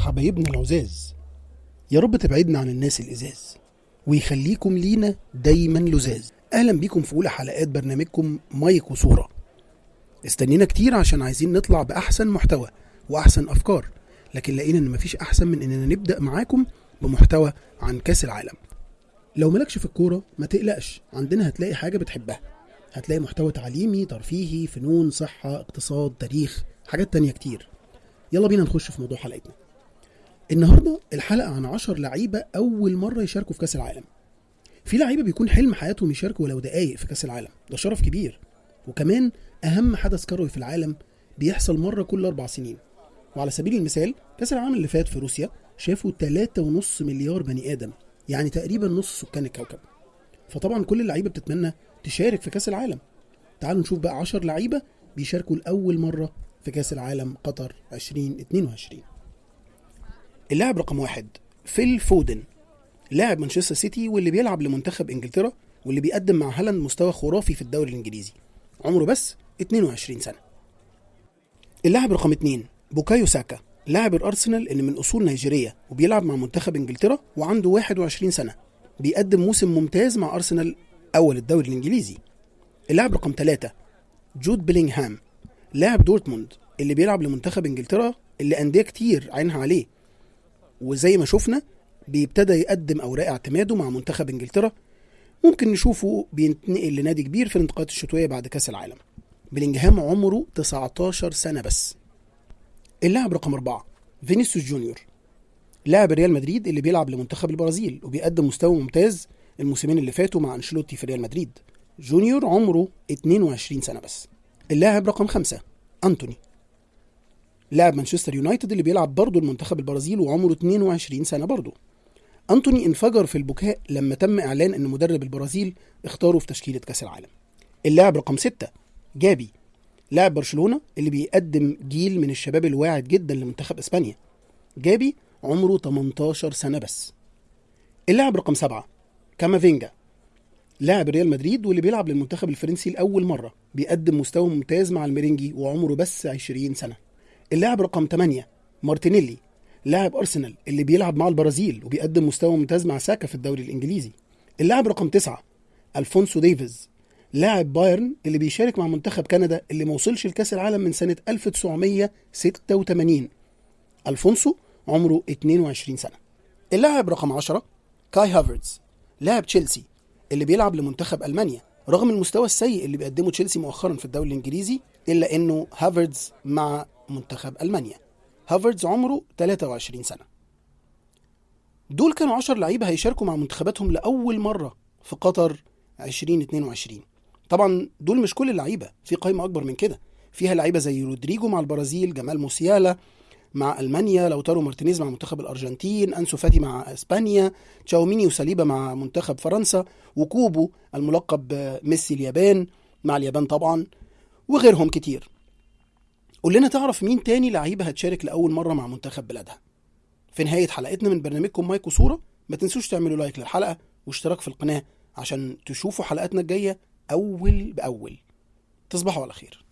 حبايبنا العزاز. يا رب تبعدنا عن الناس الإزاز ويخليكم لينا دايما لزاز. أهلا بيكم في أولى حلقات برنامجكم مايك وصورة. استنينا كتير عشان عايزين نطلع بأحسن محتوى وأحسن أفكار لكن لقينا إن مفيش أحسن من إننا نبدأ معاكم بمحتوى عن كأس العالم. لو مالكش في الكورة ما تقلقش عندنا هتلاقي حاجة بتحبها. هتلاقي محتوى تعليمي ترفيهي فنون صحة اقتصاد تاريخ حاجات تانية كتير. يلا بينا نخش في موضوع حلقتنا. النهاردة الحلقة عن عشر لعيبة أول مرة يشاركوا في كأس العالم. في لعيبة بيكون حلم حياتهم يشاركوا ولو دقايق في كأس العالم. ده شرف كبير. وكمان أهم حدث كروي في العالم بيحصل مرة كل أربع سنين. وعلى سبيل المثال كأس العالم اللي فات في روسيا شافوا 3.5 مليار بني آدم يعني تقريبا نص سكان الكوكب. فطبعا كل اللعيبة بتتمنى تشارك في كأس العالم. تعالوا نشوف بقى 10 لعيبة بيشاركوا لأول مرة في كأس العالم قطر 2022 اللاعب رقم واحد فيل فودن لاعب مانشستر سيتي واللي بيلعب لمنتخب إنجلترا واللي بيقدم مع هالاند مستوى خرافي في الدوري الإنجليزي. عمره بس 22 سنة. اللاعب رقم اتنين بوكايو ساكا لاعب الأرسنال اللي من أصول نيجيرية وبيلعب مع منتخب إنجلترا وعنده 21 سنة بيقدم موسم ممتاز مع أرسنال أول الدوري الإنجليزي. اللاعب رقم ثلاثة جود بيلينغهام لاعب دورتموند اللي بيلعب لمنتخب إنجلترا اللي أندية كتير عينها عليه وزي ما شفنا بيبتدى يقدم أوراق اعتماده مع منتخب إنجلترا. ممكن نشوفه بينتقل لنادي كبير في الانتقالات الشتوية بعد كأس العالم. بلينجهام عمره 19 سنة بس. اللاعب رقم أربعة فينيسيوس جونيور. لاعب ريال مدريد اللي بيلعب لمنتخب البرازيل وبيقدم مستوى ممتاز الموسمين اللي فاتوا مع أنشيلوتي في ريال مدريد. جونيور عمره 22 سنة بس. اللاعب رقم خمسة أنتوني. لاعب مانشستر يونايتد اللي بيلعب برضه المنتخب البرازيل وعمره 22 سنة برضه. أنتوني إنفجر في البكاء لما تم إعلان أن مدرب البرازيل اختاره في تشكيلة كأس العالم. اللاعب رقم ستة جابي لاعب برشلونة اللي بيقدم جيل من الشباب الواعد جدا لمنتخب إسبانيا. جابي عمره 18 سنة بس. اللاعب رقم سبعة كامافينجا لاعب ريال مدريد واللي بيلعب للمنتخب الفرنسي لأول مرة بيقدم مستوى ممتاز مع الميرينجي وعمره بس 20 سنة. اللاعب رقم 8 مارتينيلي لاعب أرسنال اللي بيلعب مع البرازيل وبيقدم مستوى ممتاز مع ساكا في الدوري الإنجليزي. اللاعب رقم 9 ألفونسو ديفيز لاعب بايرن اللي بيشارك مع منتخب كندا اللي ما وصلش لكأس العالم من سنة 1986 ألفونسو عمره 22 سنة. اللاعب رقم 10 كاي هافرتز لاعب تشيلسي اللي بيلعب لمنتخب ألمانيا. رغم المستوى السيء اللي بيقدمه تشيلسي مؤخرا في الدوري الإنجليزي إلا إنه هافردز مع منتخب ألمانيا. هافردز عمره 23 سنة. دول كانوا 10 لعيبة هيشاركوا مع منتخباتهم لأول مرة في قطر 2022 طبعا دول مش كل اللعيبة في قائمه أكبر من كده. فيها لعيبة زي رودريجو مع البرازيل جمال موسيالا مع ألمانيا لوتارو مارتينيز مع منتخب الأرجنتين أنسو فاتي مع إسبانيا تشاوميني وساليبا مع منتخب فرنسا وكوبو الملقب ميسي اليابان مع اليابان طبعا وغيرهم كتير. قول لنا تعرف مين تاني لعيبة هتشارك لأول مرة مع منتخب بلادها. في نهاية حلقتنا من برنامجكم مايك وصورة ما تنسوش تعملوا لايك للحلقة واشتراك في القناة عشان تشوفوا حلقاتنا الجاية أول بأول. تصبحوا على خير.